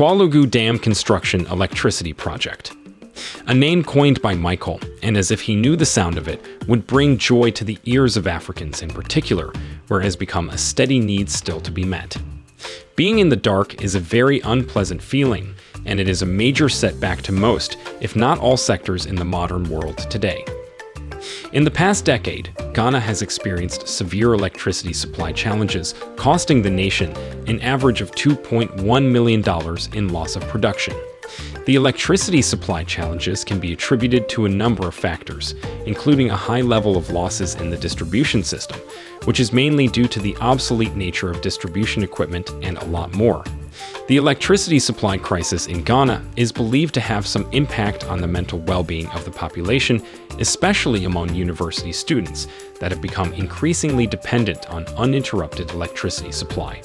Pwalugu Dam Construction Electricity Project. A name coined by Michael, and as if he knew the sound of it, would bring joy to the ears of Africans in particular, where it has become a steady need still to be met. Being in the dark is a very unpleasant feeling, and it is a major setback to most, if not all sectors in the modern world today. In the past decade, Ghana has experienced severe electricity supply challenges, costing the nation an average of $2.1 million in loss of production. The electricity supply challenges can be attributed to a number of factors, including a high level of losses in the distribution system, which is mainly due to the obsolete nature of distribution equipment and a lot more. The electricity supply crisis in Ghana is believed to have some impact on the mental well-being of the population, especially among university students that have become increasingly dependent on uninterrupted electricity supply.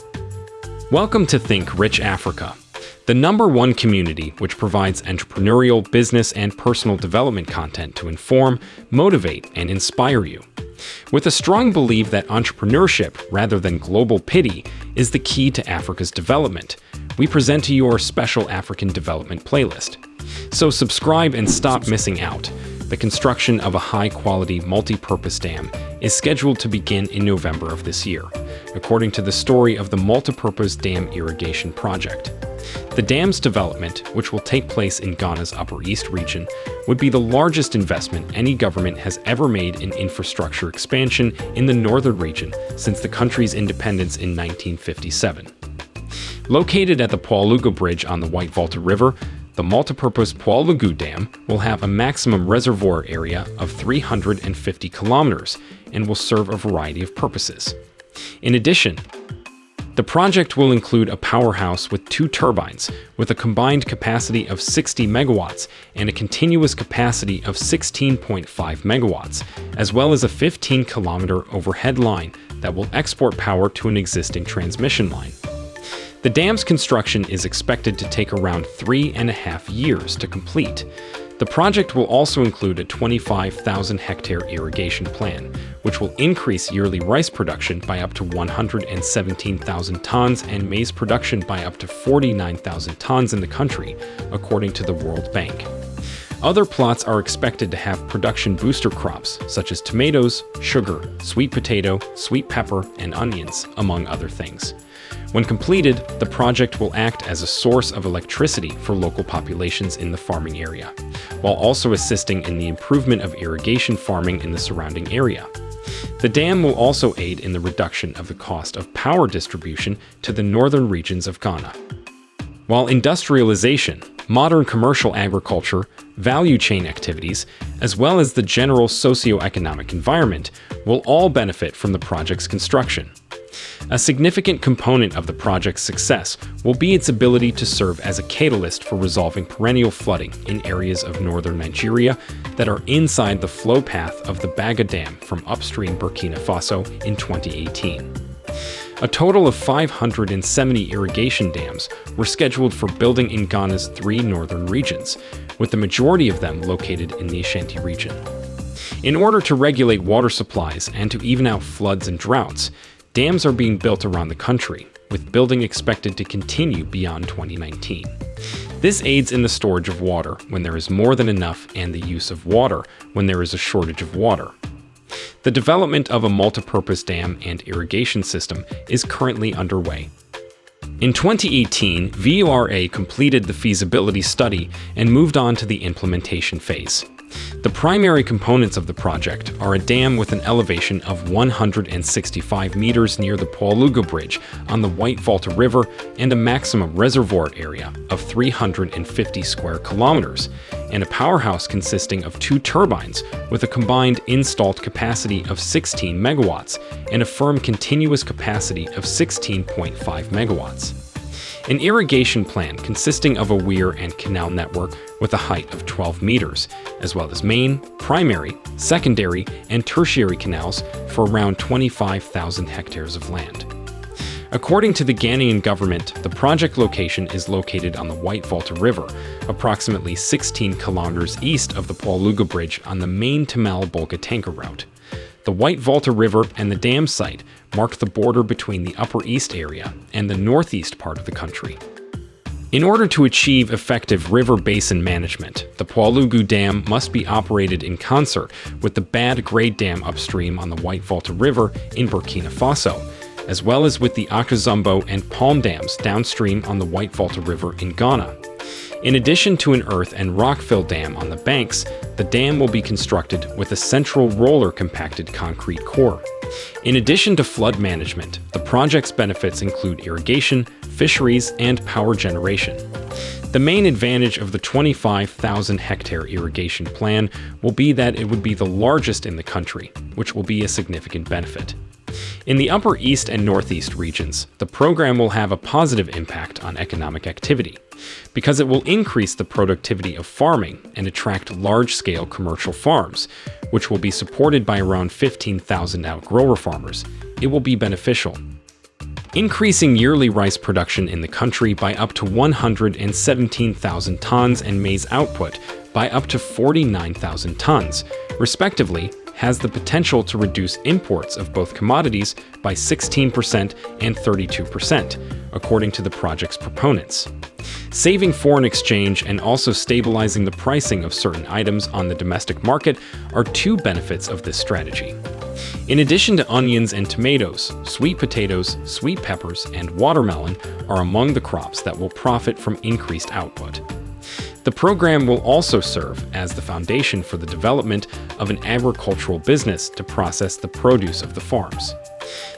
Welcome to Think Rich Africa, the number one community which provides entrepreneurial, business, and personal development content to inform, motivate, and inspire you. With a strong belief that entrepreneurship, rather than global pity, is the key to Africa's development, we present to you our special African development playlist. So subscribe and stop missing out. The construction of a high-quality multi-purpose dam is scheduled to begin in November of this year, according to the story of the Multipurpose Dam Irrigation Project. The dam's development, which will take place in Ghana's Upper East region, would be the largest investment any government has ever made in infrastructure expansion in the northern region since the country's independence in 1957. Located at the Pwalugu Bridge on the White Volta River, the multipurpose Pwalugu Dam will have a maximum reservoir area of 350 kilometers and will serve a variety of purposes. In addition, the project will include a powerhouse with two turbines, with a combined capacity of 60 megawatts and a continuous capacity of 16.5 megawatts, as well as a 15-kilometer overhead line that will export power to an existing transmission line. The dam's construction is expected to take around three and a half years to complete, the project will also include a 25,000 hectare irrigation plan, which will increase yearly rice production by up to 117,000 tons and maize production by up to 49,000 tons in the country, according to the World Bank. Other plots are expected to have production booster crops, such as tomatoes, sugar, sweet potato, sweet pepper, and onions, among other things. When completed, the project will act as a source of electricity for local populations in the farming area, while also assisting in the improvement of irrigation farming in the surrounding area. The dam will also aid in the reduction of the cost of power distribution to the northern regions of Ghana. While industrialization, modern commercial agriculture, value chain activities, as well as the general socio-economic environment will all benefit from the project's construction. A significant component of the project's success will be its ability to serve as a catalyst for resolving perennial flooding in areas of northern Nigeria that are inside the flow path of the Bagre Dam from upstream Burkina Faso in 2018. A total of 570 irrigation dams were scheduled for building in Ghana's three northern regions, with the majority of them located in the Ashanti region. In order to regulate water supplies and to even out floods and droughts, Dams are being built around the country, with building expected to continue beyond 2019. This aids in the storage of water when there is more than enough and the use of water when there is a shortage of water. The development of a multipurpose dam and irrigation system is currently underway. In 2018, VRA completed the feasibility study and moved on to the implementation phase. The primary components of the project are a dam with an elevation of 165 meters near the Pwalugu Bridge on the White Volta River and a maximum reservoir area of 350 square kilometers, and a powerhouse consisting of two turbines with a combined installed capacity of 16 megawatts and a firm continuous capacity of 16.5 megawatts. An irrigation plan consisting of a weir and canal network with a height of 12 meters, as well as main, primary, secondary, and tertiary canals for around 25,000 hectares of land. According to the Ghanaian government, the project location is located on the White Volta River, approximately 16 kilometers east of the Pwalugu Bridge on the main Tamale Bolgatanga Road. The White Volta River and the dam site mark the border between the Upper East area and the northeast part of the country. In order to achieve effective river basin management, the Pwalugu Dam must be operated in concert with the Bagre Dam upstream on the White Volta River in Burkina Faso, as well as with the Akosombo and Kpong Dams downstream on the White Volta River in Ghana. In addition to an earth and rock-fill dam on the banks, the dam will be constructed with a central roller compacted concrete core. In addition to flood management, the project's benefits include irrigation, fisheries, and power generation. The main advantage of the 25,000 hectare irrigation plan will be that it would be the largest in the country, which will be a significant benefit. In the Upper East and Northeast regions, the program will have a positive impact on economic activity, because it will increase the productivity of farming and attract large-scale commercial farms, which will be supported by around 15,000 outgrower farmers. It will be beneficial increasing yearly rice production in the country by up to 117,000 tons and maize output by up to 49,000 tons, respectively, has the potential to reduce imports of both commodities by 16% and 32%, according to the project's proponents. Saving foreign exchange and also stabilizing the pricing of certain items on the domestic market are two benefits of this strategy. In addition to onions and tomatoes, sweet potatoes, sweet peppers, and watermelon are among the crops that will profit from increased output. The program will also serve as the foundation for the development of an agricultural business to process the produce of the farms.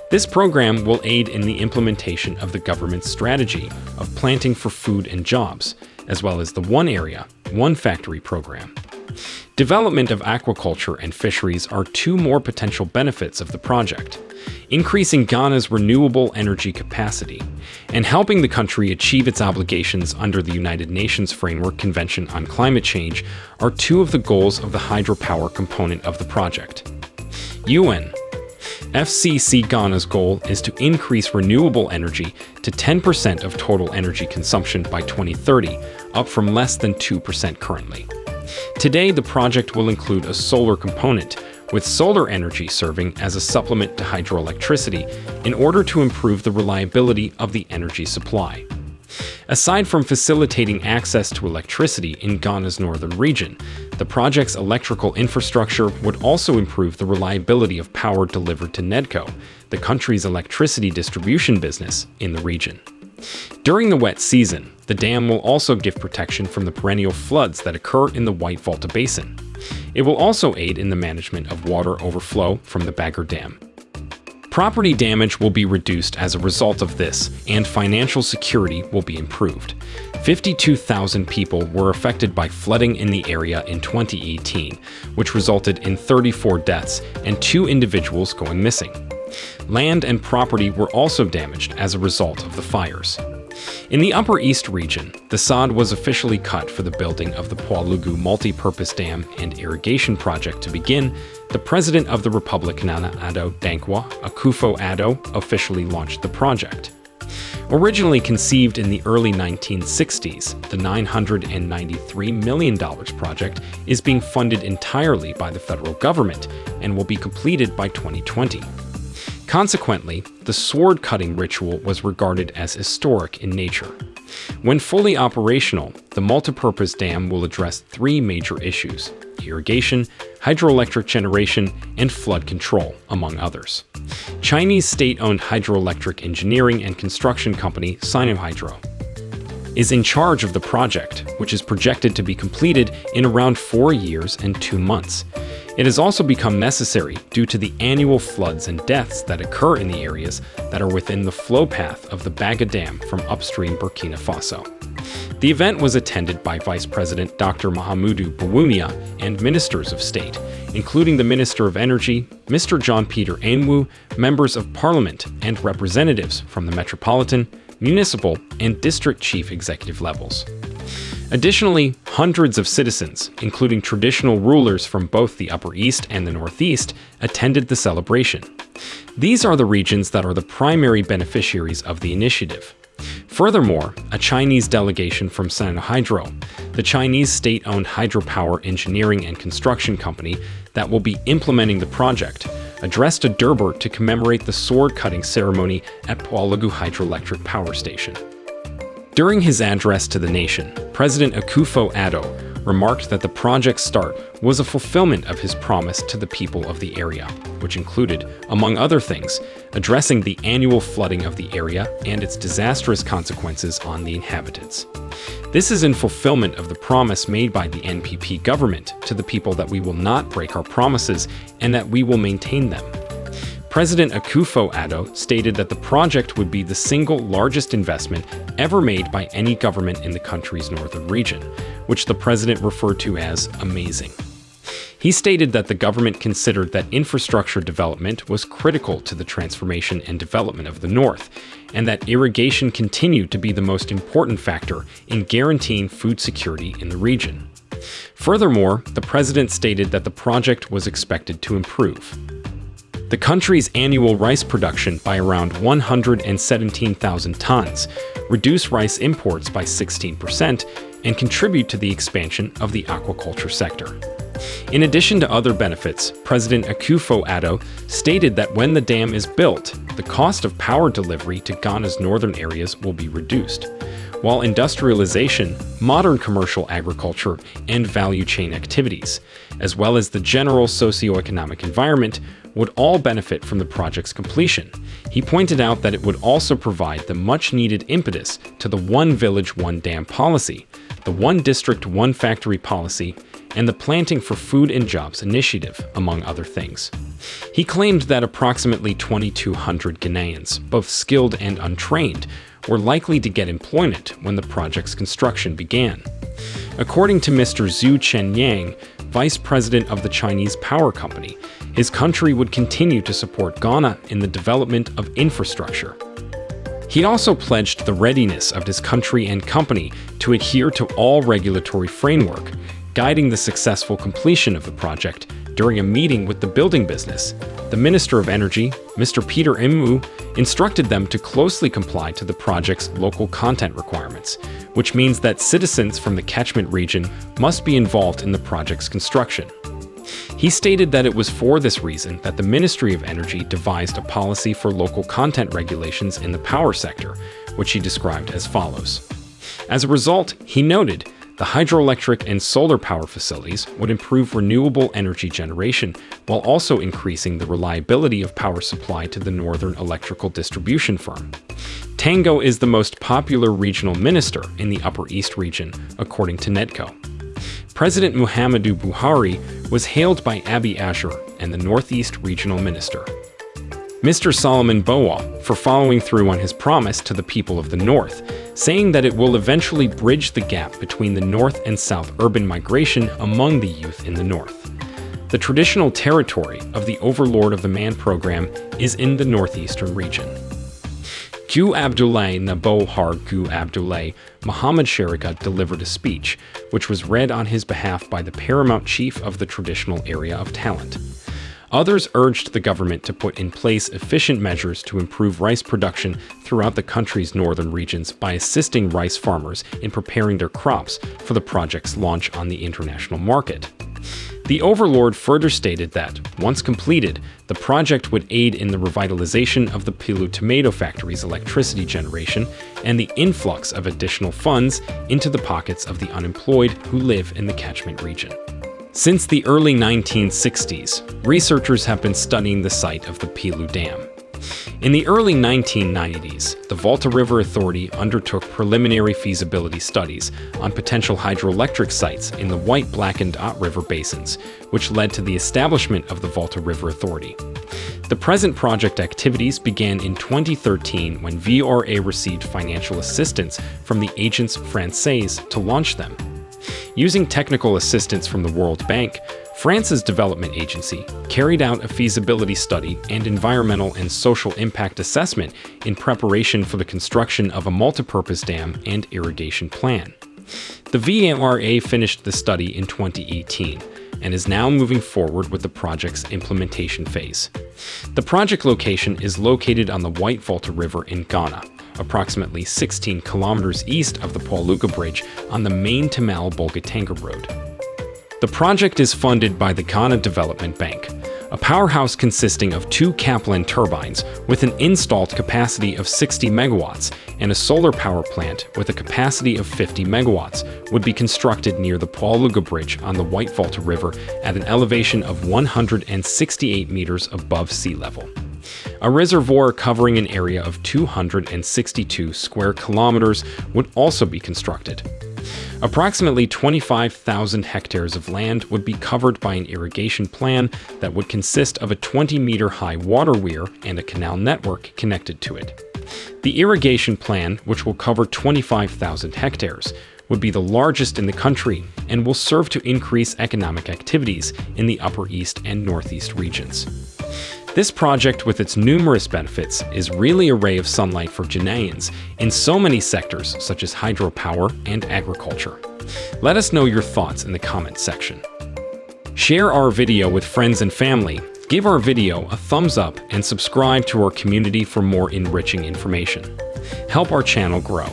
This program will aid in the implementation of the government's strategy of planting for food and jobs, as well as the One Area, One Factory program. Development of aquaculture and fisheries are two more potential benefits of the project increasing Ghana's renewable energy capacity, and helping the country achieve its obligations under the United Nations Framework Convention on Climate Change are two of the goals of the hydropower component of the project. UN FCC Ghana's goal is to increase renewable energy to 10% of total energy consumption by 2030, up from less than 2% currently. Today, the project will include a solar component, with solar energy serving as a supplement to hydroelectricity in order to improve the reliability of the energy supply. Aside from facilitating access to electricity in Ghana's northern region, the project's electrical infrastructure would also improve the reliability of power delivered to NEDCO, the country's electricity distribution business in the region. During the wet season, the dam will also give protection from the perennial floods that occur in the White Volta Basin. It will also aid in the management of water overflow from the Bagre Dam. Property damage will be reduced as a result of this, and financial security will be improved. 52,000 people were affected by flooding in the area in 2018, which resulted in 34 deaths and two individuals going missing. Land and property were also damaged as a result of the fires. In the Upper East region, the sod was officially cut for the building of the Pwalugu Multi-Purpose Dam and Irrigation Project to begin, the President of the Republic Nana Addo Dankwa, Akufo-Addo, officially launched the project. Originally conceived in the early 1960s, the $993 million project is being funded entirely by the federal government and will be completed by 2020. Consequently, the sword cutting ritual was regarded as historic in nature. When fully operational, the multipurpose dam will address three major issues irrigation, hydroelectric generation, and flood control, among others. Chinese state owned hydroelectric engineering and construction company Sinohydro is in charge of the project, which is projected to be completed in around four years and two months. It has also become necessary due to the annual floods and deaths that occur in the areas that are within the flow path of the Bagre Dam from upstream Burkina Faso. The event was attended by Vice President Dr. Mahamudu Bawumia and ministers of state, including the Minister of Energy, Mr. John Peter Amewu, members of parliament, and representatives from the metropolitan, municipal, and district chief executive levels. Additionally, hundreds of citizens, including traditional rulers from both the Upper East and the Northeast, attended the celebration. These are the regions that are the primary beneficiaries of the initiative. Furthermore, a Chinese delegation from Sinohydro, the Chinese state-owned hydropower engineering and construction company that will be implementing the project, addressed a Durbar to commemorate the sword-cutting ceremony at Pwalugu Hydroelectric Power Station. During his address to the nation, President Akufo-Addo remarked that the project's start was a fulfillment of his promise to the people of the area, which included, among other things, addressing the annual flooding of the area and its disastrous consequences on the inhabitants. This is in fulfillment of the promise made by the NPP government to the people that we will not break our promises and that we will maintain them. President Akufo-Addo stated that the project would be the single largest investment ever made by any government in the country's northern region, which the president referred to as amazing. He stated that the government considered that infrastructure development was critical to the transformation and development of the North, and that irrigation continued to be the most important factor in guaranteeing food security in the region. Furthermore, the president stated that the project was expected to improve the country's annual rice production by around 117,000 tons, reduce rice imports by 16%, and contribute to the expansion of the aquaculture sector. In addition to other benefits, President Akufo-Addo stated that when the dam is built, the cost of power delivery to Ghana's northern areas will be reduced, while industrialization, modern commercial agriculture, and value chain activities, as well as the general socioeconomic environment, would all benefit from the project's completion. He pointed out that it would also provide the much-needed impetus to the One Village, One Dam policy, the One District, One Factory policy, and the Planting for Food and Jobs initiative, among other things. He claimed that approximately 2,200 Ghanaians, both skilled and untrained, were likely to get employment when the project's construction began. According to Mr. Zhu Chen-yang, vice president of the Chinese Power Company, his country would continue to support Ghana in the development of infrastructure. He also pledged the readiness of his country and company to adhere to all regulatory framework, guiding the successful completion of the project during a meeting with the building business. The Minister of Energy, Mr. Peter Amewu, instructed them to closely comply to the project's local content requirements, which means that citizens from the catchment region must be involved in the project's construction. He stated that it was for this reason that the Ministry of Energy devised a policy for local content regulations in the power sector, which he described as follows. As a result, he noted the hydroelectric and solar power facilities would improve renewable energy generation while also increasing the reliability of power supply to the Northern Electrical Distribution Firm. Tango is the most popular regional minister in the Upper East region, according to NEDCO. President Muhammadu Buhari was hailed by Abiy Asher and the Northeast Regional Minister. Mr. Solomon Boar for following through on his promise to the people of the North, saying that it will eventually bridge the gap between the North and South urban migration among the youth in the North. The traditional territory of the Overlord of the Man program is in the northeastern region. Gu Abdullah Nabohar Gu Abdullah Muhammad Sharika delivered a speech, which was read on his behalf by the paramount chief of the traditional area of talent. Others urged the government to put in place efficient measures to improve rice production throughout the country's northern regions by assisting rice farmers in preparing their crops for the project's launch on the international market. The Overlord further stated that, once completed, the project would aid in the revitalization of the Pilu tomato factory's electricity generation and the influx of additional funds into the pockets of the unemployed who live in the catchment region. Since the early 1960s, researchers have been studying the site of the Pilu Dam. In the early 1990s, the Volta River Authority undertook preliminary feasibility studies on potential hydroelectric sites in the White, Black, and Dot River basins, which led to the establishment of the Volta River Authority. The present project activities began in 2013 when VRA received financial assistance from the Agence Francaise to launch them. Using technical assistance from the World Bank, France's development agency carried out a feasibility study and environmental and social impact assessment in preparation for the construction of a multipurpose dam and irrigation plan. The VRA finished the study in 2018 and is now moving forward with the project's implementation phase. The project location is located on the White Volta River in Ghana, approximately 16 kilometers east of the Pwalugu Bridge on the main Tamale Bolgatanga Road. The project is funded by the Ghana Development Bank, a powerhouse consisting of two Kaplan turbines with an installed capacity of 60 megawatts and a solar power plant with a capacity of 50 megawatts would be constructed near the Pwalugu Bridge on the White Volta River at an elevation of 168 meters above sea level. A reservoir covering an area of 262 square kilometers would also be constructed. Approximately 25,000 hectares of land would be covered by an irrigation plan that would consist of a 20-meter high water weir and a canal network connected to it. The irrigation plan, which will cover 25,000 hectares, would be the largest in the country and will serve to increase economic activities in the Upper East and Northeast regions. This project, with its numerous benefits, is really a ray of sunlight for Ghanaians in so many sectors such as hydropower and agriculture. Let us know your thoughts in the comments section. Share our video with friends and family, give our video a thumbs up, and subscribe to our community for more enriching information. Help our channel grow.